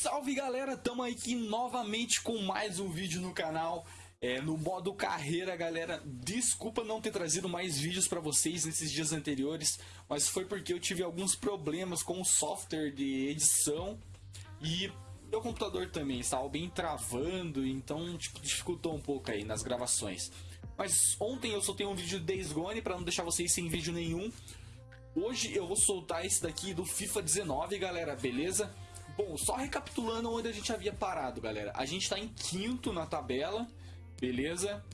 Salve galera, tamo aqui novamente com mais um vídeo no canal. É, No modo carreira galera, desculpa não ter trazido mais vídeos pra vocês nesses dias anteriores Mas foi porque eu tive alguns problemas com o software de edição E meu computador também estava bem travando, então tipo, dificultou um pouco aí nas gravações. Mas ontem eu soltei um vídeo de Days Gone pra não deixar vocês sem vídeo nenhum. Hoje eu vou soltar esse daqui do FIFA 19 galera, beleza? Bom, só recapitulando onde a gente havia parado, galera. A gente está em quinto na tabela, beleza?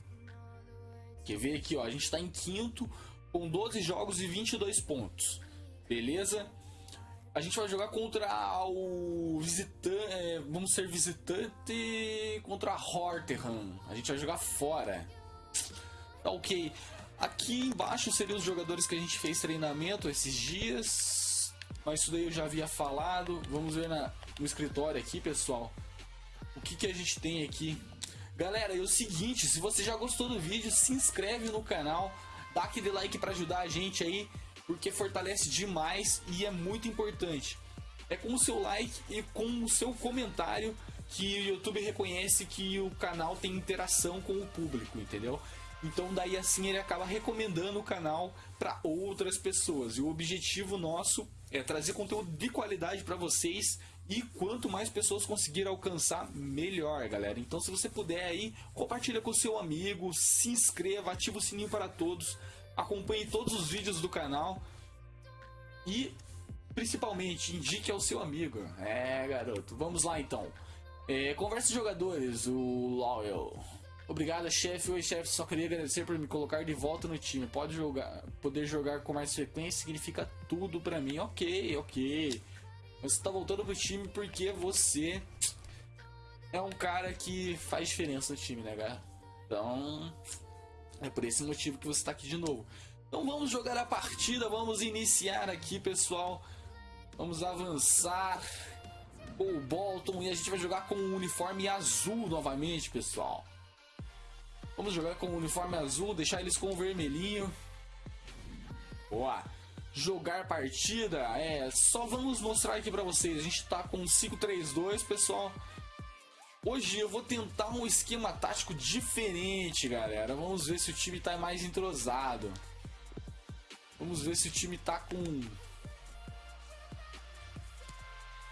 Quer ver aqui, ó. A gente está em quinto com 12 jogos e 22 pontos, beleza? A gente vai jogar contra o visitante, é, vamos ser visitante contra a Horterham. A gente vai jogar fora. Tá ok. Aqui embaixo seriam os jogadores que a gente fez treinamento esses dias mas isso daí eu já havia falado. Vamos ver na, no escritório aqui, pessoal. O que, que a gente tem aqui. Galera, é o seguinte, se você já gostou do vídeo, se inscreve no canal. Dá aquele like para ajudar a gente aí, porque fortalece demais e é muito importante. É com o seu like e com o seu comentário que o YouTube reconhece que o canal tem interação com o público, entendeu? Então daí assim ele acaba recomendando o canal para outras pessoas. E o objetivo nosso é trazer conteúdo de qualidade para vocês e quanto mais pessoas conseguir alcançar, melhor, galera. Então, se você puder aí, compartilha com seu amigo, se inscreva, ativa o sininho para todos, acompanhe todos os vídeos do canal e, principalmente, indique ao seu amigo. É, garoto. Vamos lá, então. É, conversa de jogadores, o Loyal. Obrigado, chefe. Oi, chefe. Só queria agradecer por me colocar de volta no time. Pode jogar, poder jogar com mais frequência significa tudo pra mim. Ok, ok. Você tá voltando pro time porque você é um cara que faz diferença no time, né, cara? Então, é por esse motivo que você tá aqui de novo. Então vamos jogar a partida, vamos iniciar aqui, pessoal. Vamos avançar. O Bolton e a gente vai jogar com o uniforme azul novamente, pessoal. Vamos jogar com o uniforme azul, deixar eles com o vermelhinho. Boa. Jogar partida, é, só vamos mostrar aqui pra vocês. A gente tá com 5-3-2, pessoal. Hoje eu vou tentar um esquema tático diferente, galera. Vamos ver se o time tá mais entrosado. Vamos ver se o time tá com um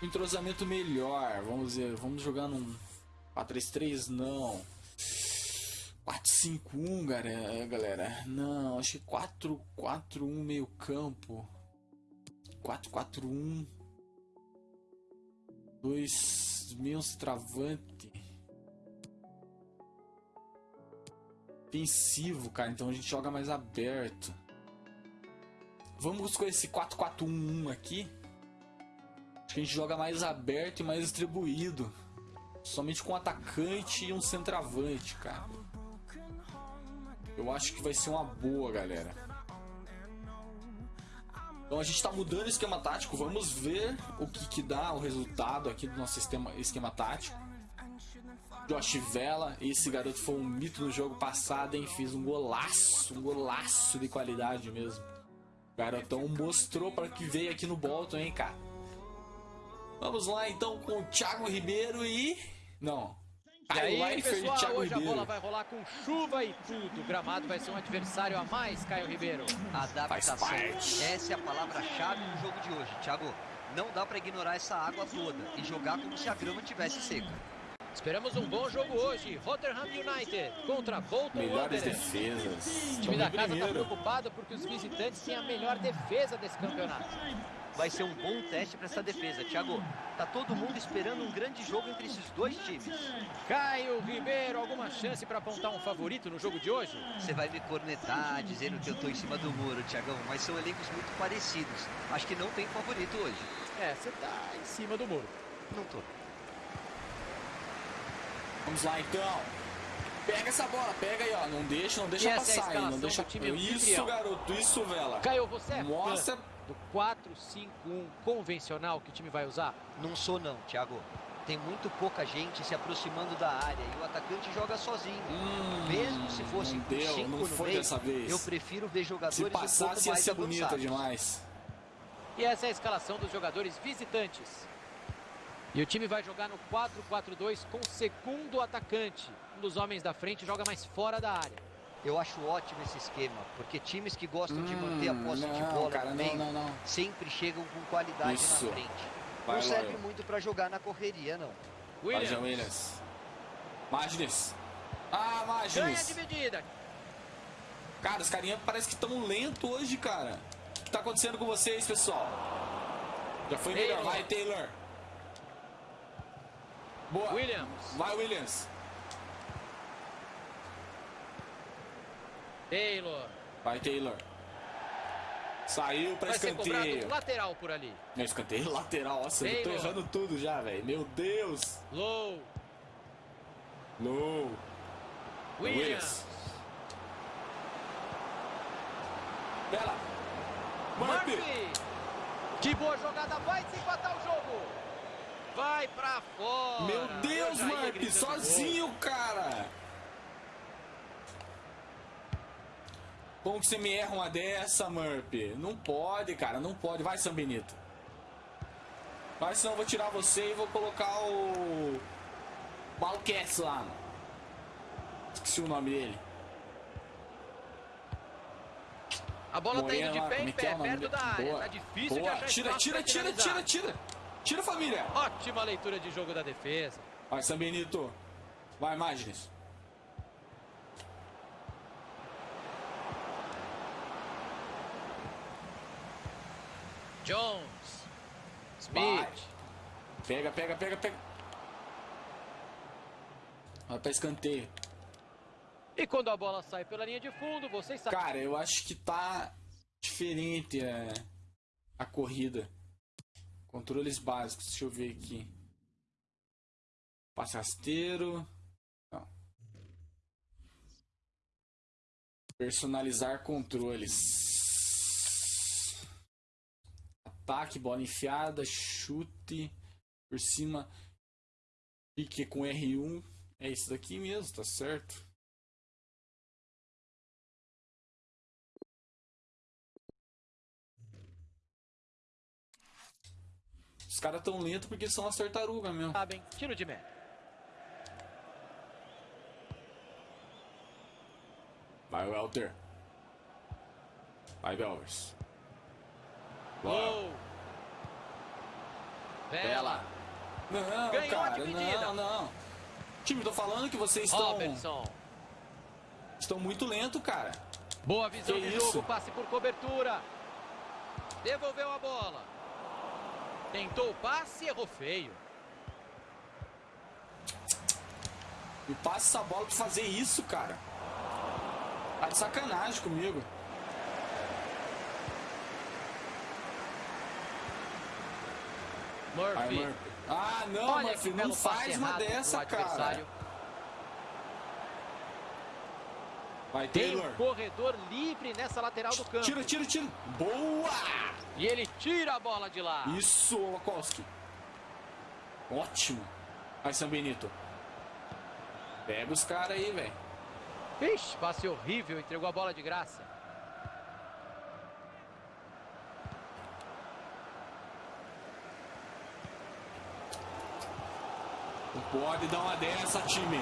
entrosamento melhor. Vamos ver, vamos jogar num 4-3-3 não. 4-5-1, galera. Não, acho que 4-4-1 meio campo. 4-4-1. Dois meus travante. Defensivo, cara. Então a gente joga mais aberto. Vamos com esse 4-4-1 aqui. Acho que a gente joga mais aberto e mais distribuído. Somente com um atacante e um centroavante, cara. Eu acho que vai ser uma boa, galera. Então a gente está mudando o esquema tático. Vamos ver o que, que dá o resultado aqui do nosso sistema, esquema tático. Josh Vela, esse garoto foi um mito no jogo passado, hein? Fiz um golaço, um golaço de qualidade mesmo. O garotão mostrou para que veio aqui no Bolton, hein, cara? Vamos lá então com o Thiago Ribeiro e... Não, e aí, pessoal, hoje a bola vai rolar com chuva e tudo. O gramado vai ser um adversário a mais, Caio Ribeiro. Adaptação. Essa é a palavra-chave no jogo de hoje. Thiago, não dá para ignorar essa água toda e jogar como se a grama tivesse seca. Esperamos um bom jogo hoje. Rotterdam United contra Bolton Melhores Wanderers. defesas. O time da casa está preocupado porque os visitantes têm a melhor defesa desse campeonato vai ser um bom teste para essa defesa. Thiago, tá todo mundo esperando um grande jogo entre esses dois times. Caio Ribeiro, alguma chance para apontar um favorito no jogo de hoje? Você vai me cornetar dizendo que eu tô em cima do muro, Thiagão, mas são elencos muito parecidos. Acho que não tem favorito hoje. É, você tá em cima do muro. Não tô. Vamos lá então. Pega essa bola, pega aí, ó. Não deixa, não deixa passar aí. Não deixa. Isso, garoto, isso, vela. Caio, você é Mostra do 4-5-1 convencional que o time vai usar? Não sou não, Thiago. Tem muito pouca gente se aproximando da área e o atacante joga sozinho. Hum, Mesmo se fosse com deu, 5 no meio, eu prefiro ver jogadores se passasse, um pouco mais ia ser bonita demais. E essa é a escalação dos jogadores visitantes. E o time vai jogar no 4-4-2 com o segundo atacante. Um dos homens da frente joga mais fora da área. Eu acho ótimo esse esquema, porque times que gostam hum, de manter a hum, posse não, de bola cara, meio, não, não, sempre chegam com qualidade Isso. na frente. Vai, não serve vai. muito para jogar na correria, não. Williams. Vai, Williams. Magnes. Ah, Magnes. Ganha dividida. Cara, os carinha parece que estão lento hoje, cara. O que tá acontecendo com vocês, pessoal? Já foi melhor. Vai, Taylor. Boa. Williams. Vai, Williams. Taylor. Vai, Taylor. Saiu pra Vai escanteio. lateral por ali. Não, escanteio lateral. Nossa, Taylor. eu tô errando tudo já, velho. Meu Deus. Low. Low. Williams. Williams. Bela. Murphy. Murphy. Que boa jogada. Vai se empatar o jogo. Vai pra fora. Meu Deus, Murphy. Sozinho, cara. Como que você me erra uma dessa, Murphy? Não pode, cara, não pode. Vai, São Benito. Vai, senão eu vou tirar você e vou colocar o... Balquets lá. Mano. Esqueci o nome dele. A bola Morena, tá indo de pé em pé, é perto da área. Boa. Tá difícil Boa. de achar Tira, tira, tira, tira, tira. Tira, família. Ótima leitura de jogo da defesa. Vai, São Benito. Vai, Magnes. Jones. Smith. Pega, pega, pega, pega. Vai pra escanteio. E quando a bola sai pela linha de fundo, vocês sabem. Cara, eu acho que tá diferente é, a corrida. Controles básicos, deixa eu ver aqui. Passe rasteiro. Não. Personalizar controles. Ataque, bola enfiada, chute por cima. Pique com R1. É isso daqui mesmo, tá certo? Os caras tão lentos porque são as tartarugas mesmo. Sabem, tiro de meta. Vai, Welter. Vai, Belvers. Gol! Bela! Não, Ganhou cara, não, não. Time, tô falando que vocês estão... Robertson. Estão muito lento, cara. Boa visão que de isso? jogo, passe por cobertura. Devolveu a bola. Tentou o passe e errou feio. Me passa essa bola pra fazer isso, cara. Tá de sacanagem comigo. Murphy. Murphy. Ah, não, Olha Murphy, não faz uma dessa, cara. Vai, Taylor. Tem um corredor livre nessa lateral do campo. Tira, tira, tira. Boa! E ele tira a bola de lá. Isso, Wakowski. Ótimo. Vai, São Benito. Pega os caras aí, velho. Ixi, passe horrível. Entregou a bola de graça. Não pode dar uma dessa, time.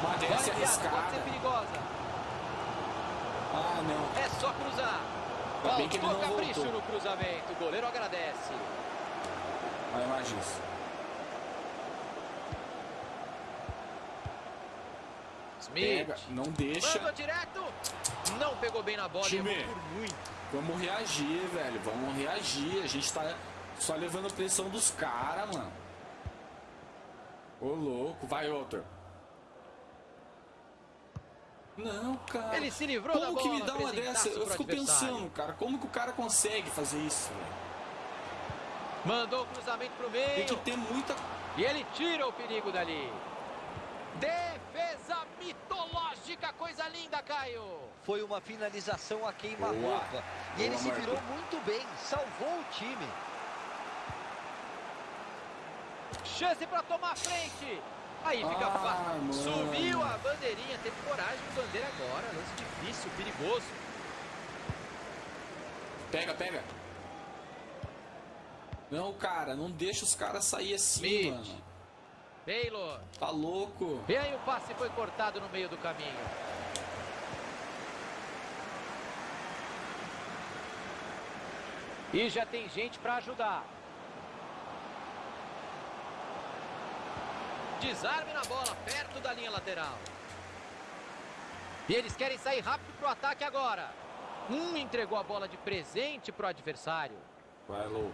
Uma dessa é arriscada. Pode ser perigosa. Ah, não. É só cruzar. Ainda bem que ele não capricho voltou. no cruzamento. O goleiro agradece. Vai, Magis. Smith. Pega, não deixa. Manda direto. Não pegou bem na bola. Time, por muito. Vamos reagir, velho. Vamos reagir. A gente tá só levando pressão dos caras, mano. Ô, louco. Vai, outro. Não, cara. Ele se livrou como da bola. Como que me dá uma dessa? Eu fico pensando, cara. Como que o cara consegue fazer isso? Mandou o cruzamento pro meio. Tem que ter muita... E ele tira o perigo dali. Defesa mitológica, coisa linda, Caio. Foi uma finalização a queima-roupa. E ele se virou muito bem, salvou o time. Chance para tomar frente. Aí fica ah, fácil. Subiu a bandeirinha, teve coragem de bandeira agora. Lance difícil, perigoso. Pega, pega. Não, cara, não deixa os caras sair assim, Smith. mano. Taylor. Tá louco. E aí o passe foi cortado no meio do caminho. E já tem gente para ajudar. Desarme na bola, perto da linha lateral. E eles querem sair rápido para o ataque agora. Um entregou a bola de presente para o adversário. Vai, Lou.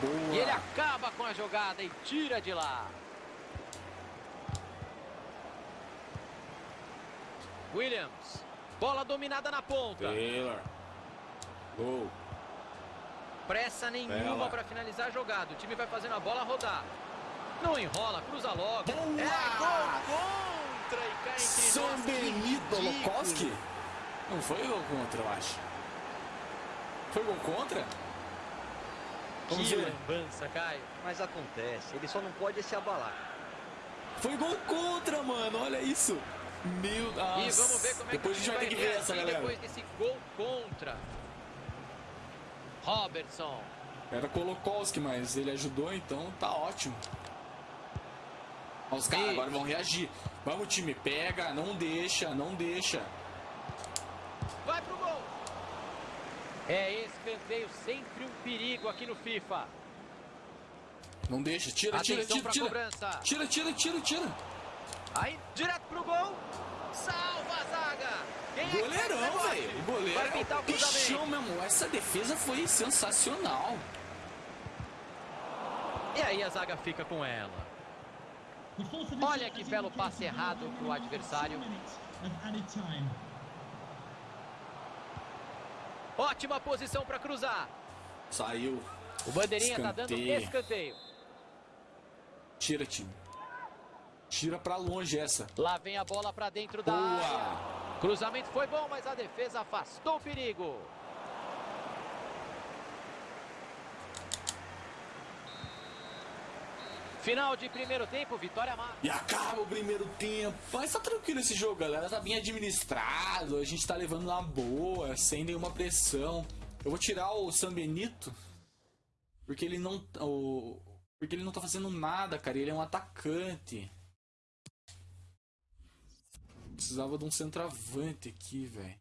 Boa. E ele acaba com a jogada e tira de lá. Williams. Bola dominada na ponta. Taylor. Gol. Pressa nenhuma para finalizar a jogada. O time vai fazendo a bola rodar. Não enrola, cruza logo. Boa! É gol contra e cai entre São. Benito Lokowski? Não foi gol contra, eu acho. Foi gol contra? Vamos que ver. lambança, Caio. Mas acontece, ele só não pode se abalar. Foi gol contra, mano, olha isso. Meu Deus. E vamos ver como é depois que a gente vai ter que ver essa, galera. Depois desse gol contra. Robertson. Era Kolokowski, mas ele ajudou, então tá ótimo. Os caras agora vão reagir. Vamos, time, pega, não deixa, não deixa. Vai pro gol. É escanteio, sempre um perigo aqui no FIFA. Não deixa, tira, tira, tira, tira. Cobrança. Tira, tira, tira, tira. Aí, direto pro gol. Salva a zaga. Quem é Goleirão, é velho. O goleiro Vai pintar o bichão mesmo. Essa defesa foi sensacional. E aí a zaga fica com ela. Olha que belo passe errado pro adversário. Ótima posição para cruzar. Saiu. O bandeirinha escanteio. tá dando escanteio. Tira, time. Tira para longe essa. Lá vem a bola para dentro da Boa. área. Cruzamento foi bom, mas a defesa afastou o perigo. Final de primeiro tempo, vitória máxima. E acaba o primeiro tempo. Mas tá tranquilo esse jogo, galera. Tá bem administrado. A gente tá levando na boa, sem nenhuma pressão. Eu vou tirar o San Benito. Porque ele não. O, porque ele não tá fazendo nada, cara. Ele é um atacante. Precisava de um centroavante aqui, velho.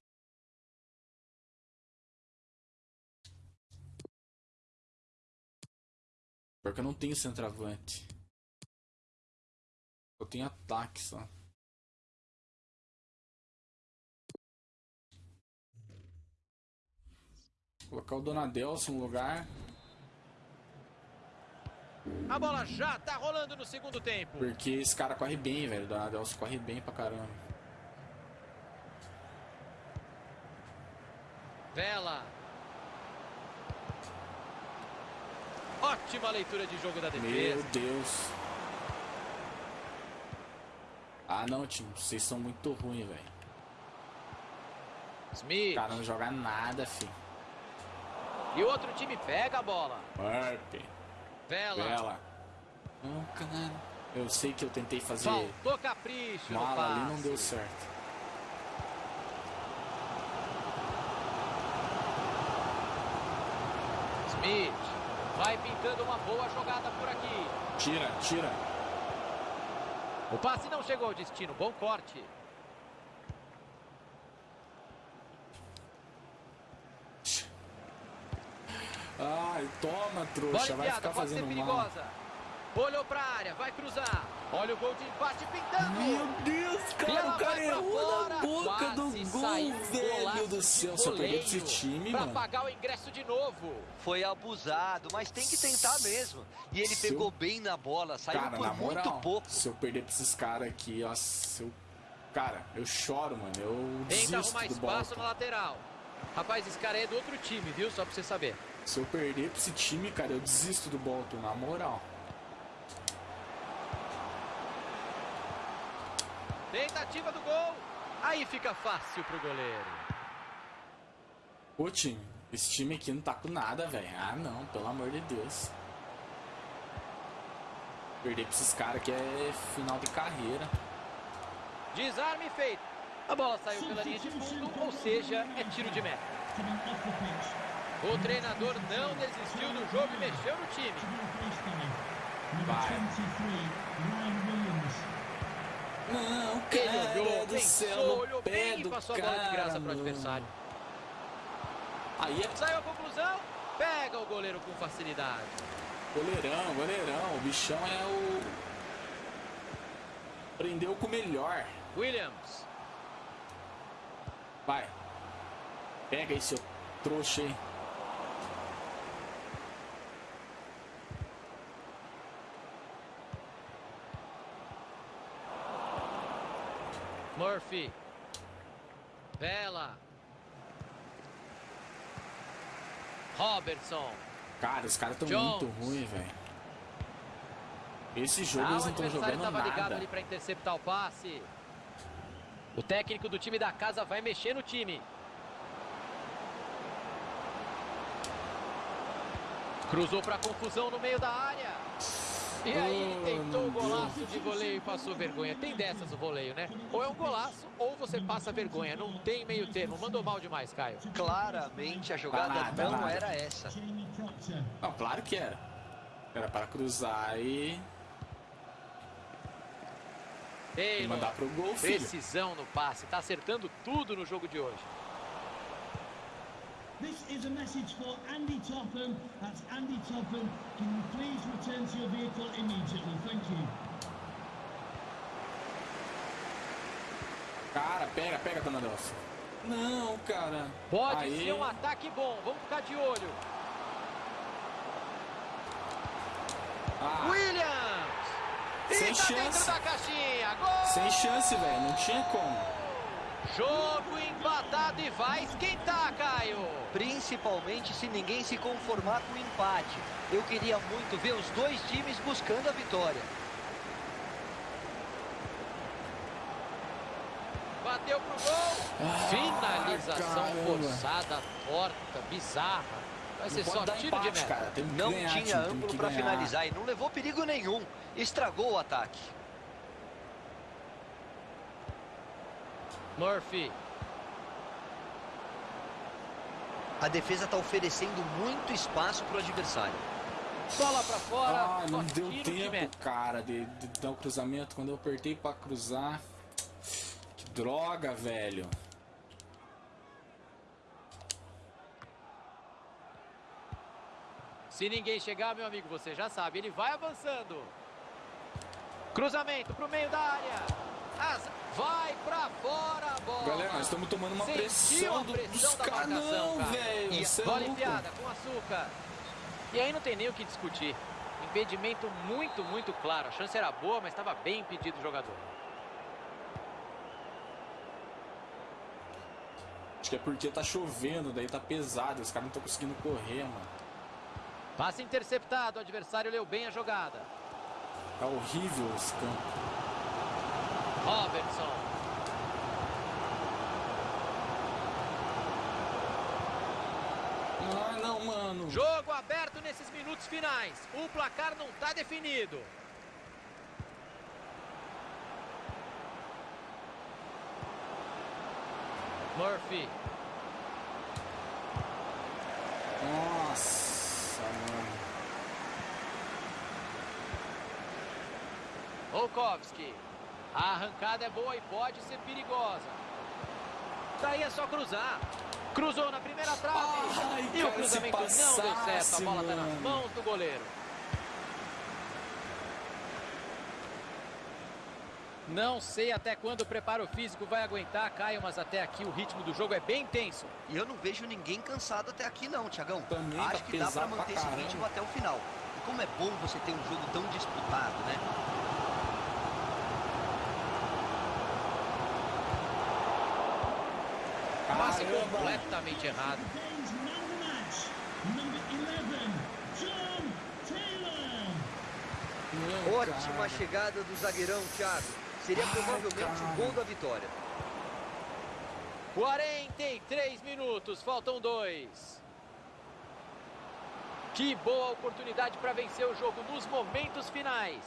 Porque eu não tenho centroavante. Eu tenho ataque só. Vou colocar o Donadelson no lugar. A bola já tá rolando no segundo tempo. Porque esse cara corre bem, velho. O Donadelson corre bem pra caramba. Vela. Ótima leitura de jogo da defesa. Meu Deus. Ah, não, time. Vocês são muito ruins, velho. Smith. O cara não joga nada, filho. E o outro time pega a bola. Burp. Vela. Vela. Não, caralho. Eu sei que eu tentei fazer... Faltou capricho Mala ali não deu certo. Vai pintando uma boa jogada por aqui. Tira, tira. O passe não chegou ao destino. Bom corte. Ai, toma, trouxa. Vai ficar fazendo mal. Olhou pra área, vai cruzar. Olha o gol de empate pintando. Meu Deus, cara, o cara errou na boca do gol, velho do céu. Só perdeu esse time, pra mano. pagar o ingresso de novo. Foi abusado, mas tem que tentar mesmo. E ele Se pegou eu... bem na bola, saiu cara, por na muito moral, pouco. Se eu perder pra esses caras aqui, ó, se eu... Cara, eu choro, mano. Eu Tenta desisto arrumar do espaço Bolton. na lateral. Rapaz, esse cara é do outro time, viu? Só pra você saber. Se eu perder pra esse time, cara, eu desisto do Bolton, na moral. Tentativa do gol. Aí fica fácil pro goleiro. Ô, time, esse time aqui não tá com nada, velho. Ah, não, pelo amor de Deus. Perder pra esses caras aqui é final de carreira. Desarme feito. A bola saiu pela linha de fundo, ou seja, é tiro de meta. O treinador não desistiu do jogo e mexeu no time. Vai. Não, cara Ele olhou, do pensou, céu, olhou bem e passou a bola de graça para o adversário. Aí é Saiu a conclusão, pega o goleiro com facilidade. goleirão, goleirão. O bichão é o... Prendeu com o melhor. Williams. Vai. Pega aí, seu trouxa aí. Murphy. Bela. Robertson. Cara, os caras estão muito ruins, velho. Esse jogo Ah, eles não estão jogando ligado nada. ali para interceptar o passe. O técnico do time da casa vai mexer no time. Cruzou para confusão no meio da área. E aí Oh, tentou o golaço de voleio e passou vergonha. Tem dessas o voleio, né? Ou é um golaço ou você passa vergonha. Não tem meio termo. Mandou mal demais, Caio. Claramente a jogada nada, não nada. era essa. Não, claro que era. Era para cruzar e e mandar pro gol, filho. Precisão no passe. Tá acertando tudo no jogo de hoje. This is a message for Andy Topham. That's Andy Topham. Can you please return to your vehicle immediately? Thank you. Cara, pega, pega, Dona Delcio. Não, cara. Pode Aí. ser um ataque bom. Vamos ficar de olho. Ah, Williams! E Sem tá dentro chance. da caixinha. Gol! sem chance, velho. Não tinha como. Jogo empatado e vai esquentar, Caio. Principalmente se ninguém se conformar com o empate. Eu queria muito ver os dois times buscando a vitória. Bateu pro gol. Ah, Finalização caramba. forçada, torta, bizarra. Vai ser Não só pode dar tiro empate, de meta. cara. Não ganhar, tinha ângulo para finalizar e não levou perigo nenhum. Estragou o ataque. Murphy. A defesa está oferecendo muito espaço para o adversário. Bola pra fora. Ah, não deu de tempo, meta. cara, de, de dar o cruzamento. Quando eu apertei pra cruzar. Que droga, velho. Se ninguém chegar, meu amigo, você já sabe, ele vai avançando. Cruzamento pro meio da área. As- Vai pra fora a bola. Galera, nós estamos tomando uma pressão, do, pressão dos caras. Não, velho. E cê é Bola enfiada com açúcar. E aí não tem nem o que discutir. Impedimento muito, muito claro. A chance era boa, mas estava bem impedido o jogador. Acho que é porque tá chovendo, daí tá pesado. Os caras não estão conseguindo correr, mano. Passe interceptado. O adversário leu bem a jogada. Tá horrível esse campo. Robertson. Ah, não, mano. Jogo aberto nesses minutos finais. O placar não está definido. Murphy. Nossa, mano. Volkovski. A arrancada é boa e pode ser perigosa. Daí é só cruzar. Cruzou na primeira trave. Ai, e o cruzamento não deu certo. A passasse, bola está nas mãos do goleiro. Não sei até quando o preparo físico vai aguentar, Caio, mas até aqui o ritmo do jogo é bem tenso. E eu não vejo ninguém cansado até aqui não, Tiagão. Também tá Acho que dá para pesado pra manter esse ritmo até o final. E como é bom você ter um jogo tão disputado, né? Passe completamente errado. Game's man of the match. Number 11, John Taylor. Não, Ótima cara. chegada do zagueirão, Thiago. Seria Ai, provavelmente o gol da vitória. 43 minutos, faltam dois. Que boa oportunidade para vencer o jogo nos momentos finais.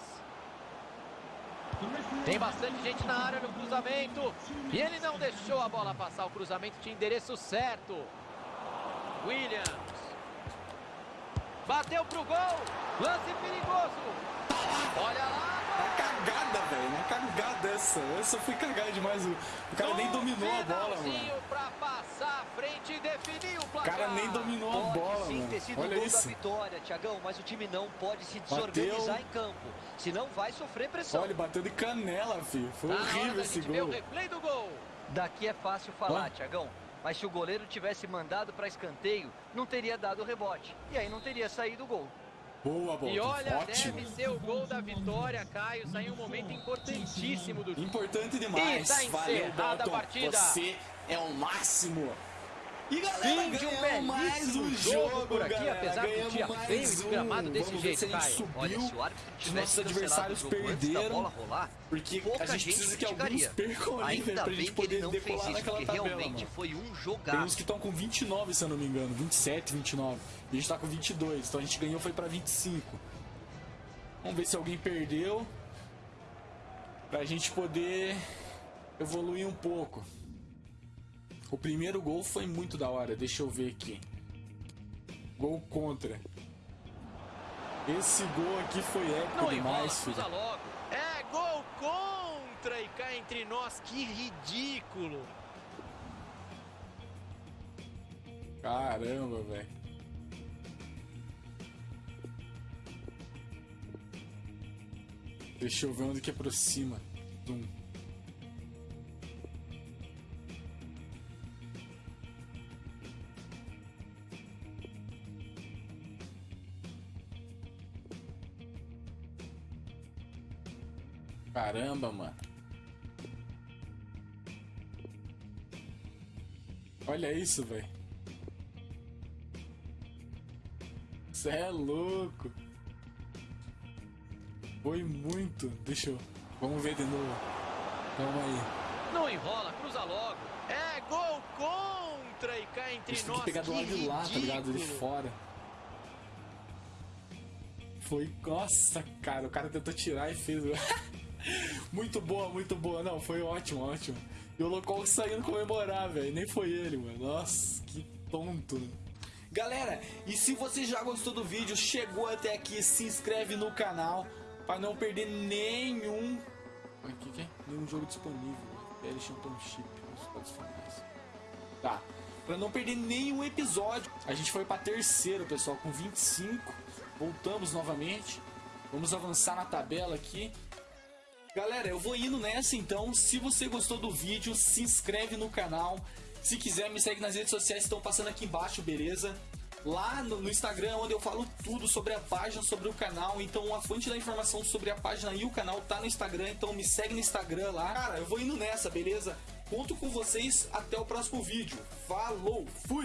Tem bastante gente na área no cruzamento. E ele não deixou a bola passar. O cruzamento tinha endereço certo. Williams. Bateu pro gol. Lance perigoso. Olha lá. Uma cagada, velho. Uma cagada essa. Essa foi cagada demais. O cara nem dominou a bola, mano. O cara nem dominou a bola, mano. Olha isso. vitória, Tiagão, mas o time não pode se desorganizar em campo. Senão vai sofrer pressão. Olha, bateu de canela, filho. Foi horrível esse gol. gol. Daqui é fácil falar, Tiagão. Mas se o goleiro tivesse mandado para escanteio, não teria dado o rebote. E aí não teria saído o gol. Boa, bola. E olha, Ótimo. deve ser o gol da vitória, Caio. Saiu um momento importantíssimo do time. Importante demais. E tá Valeu, Bolton. a partida. Você é o máximo. E galera, Fim de um mais um jogo, por aqui, galera. apesar ganhamos do dia feio e gramado desse Vamos jeito, Caio. Subiu, Olha, se o árbitro os nossos adversários perderam, rolar, porque a gente precisa que alguns percam ali, velho, pra gente poder decolar naquela tabela, realmente mano. foi um jogaço. Tem uns que estão com 29, se eu não me engano, 27, 29. E a gente tá com 22, então a gente ganhou foi pra 25. Vamos ver se alguém perdeu, pra gente poder evoluir um pouco. O primeiro gol foi muito da hora, deixa eu ver aqui. Gol contra. Esse gol aqui foi épico Não demais, filho. Logo. É gol contra e cá entre nós, que ridículo. Caramba, velho. Deixa eu ver onde que aproxima. Zoom. Caramba, mano. Olha isso, velho. Você é louco. Foi muito. Deixa eu. Vamos ver de novo. Calma aí. Não enrola, cruza logo. É gol contra e cá entre Isso nós. Tem que pegar do lado de lá, tá ligado? De fora. Foi. Nossa, cara. O cara tentou tirar e fez. muito boa, muito boa. Não, foi ótimo, ótimo. E o Locol saindo comemorar, velho. Nem foi ele, mano. Nossa, que tonto. Galera, e se você já gostou do vídeo, chegou até aqui, se inscreve no canal para não perder nenhum. Aqui, que é? Nenhum jogo disponível. PL Championship. Tá. Pra não perder nenhum episódio. A gente foi pra terceiro, pessoal, com 25. Voltamos novamente. Vamos avançar na tabela aqui. Galera, eu vou indo nessa então. Se você gostou do vídeo, se inscreve no canal. Se quiser, me segue nas redes sociais, estão passando aqui embaixo, beleza? Lá no, no, Instagram, onde eu falo tudo sobre a página, sobre o canal. Então, a fonte da informação sobre a página e o canal tá no Instagram. Então, me segue no Instagram lá. Cara, eu vou indo nessa, beleza? Conto com vocês. Até o próximo vídeo. Falou, fui!